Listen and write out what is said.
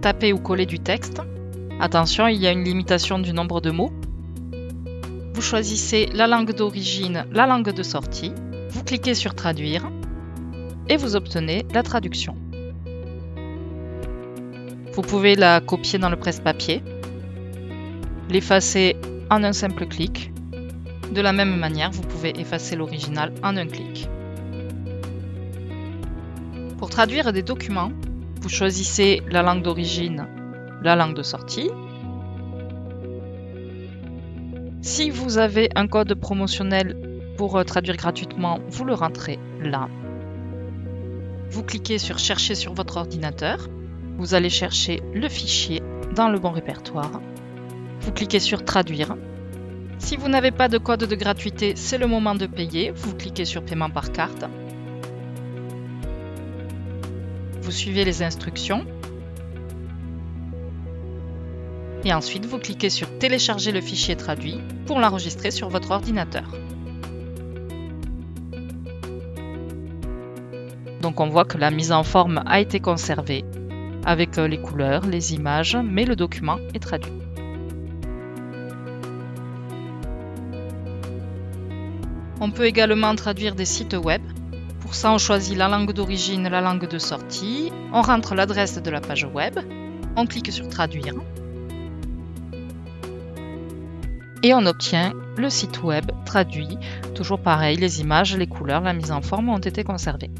taper ou coller du texte. Attention, il y a une limitation du nombre de mots. Vous choisissez la langue d'origine, la langue de sortie. Vous cliquez sur Traduire et vous obtenez la traduction. Vous pouvez la copier dans le presse-papier, l'effacer en un simple clic. De la même manière, vous pouvez effacer l'original en un clic. Pour traduire des documents, vous choisissez la langue d'origine, la langue de sortie. Si vous avez un code promotionnel pour euh, traduire gratuitement, vous le rentrez là. Vous cliquez sur Chercher sur votre ordinateur. Vous allez chercher le fichier dans le bon répertoire. Vous cliquez sur Traduire. Si vous n'avez pas de code de gratuité, c'est le moment de payer. Vous cliquez sur Paiement par carte. Vous suivez les instructions. Et ensuite, vous cliquez sur Télécharger le fichier traduit pour l'enregistrer sur votre ordinateur. Donc on voit que la mise en forme a été conservée avec euh, les couleurs, les images, mais le document est traduit. On peut également traduire des sites web. Pour ça, on choisit la langue d'origine, la langue de sortie, on rentre l'adresse de la page web, on clique sur Traduire et on obtient le site web traduit. Toujours pareil, les images, les couleurs, la mise en forme ont été conservées.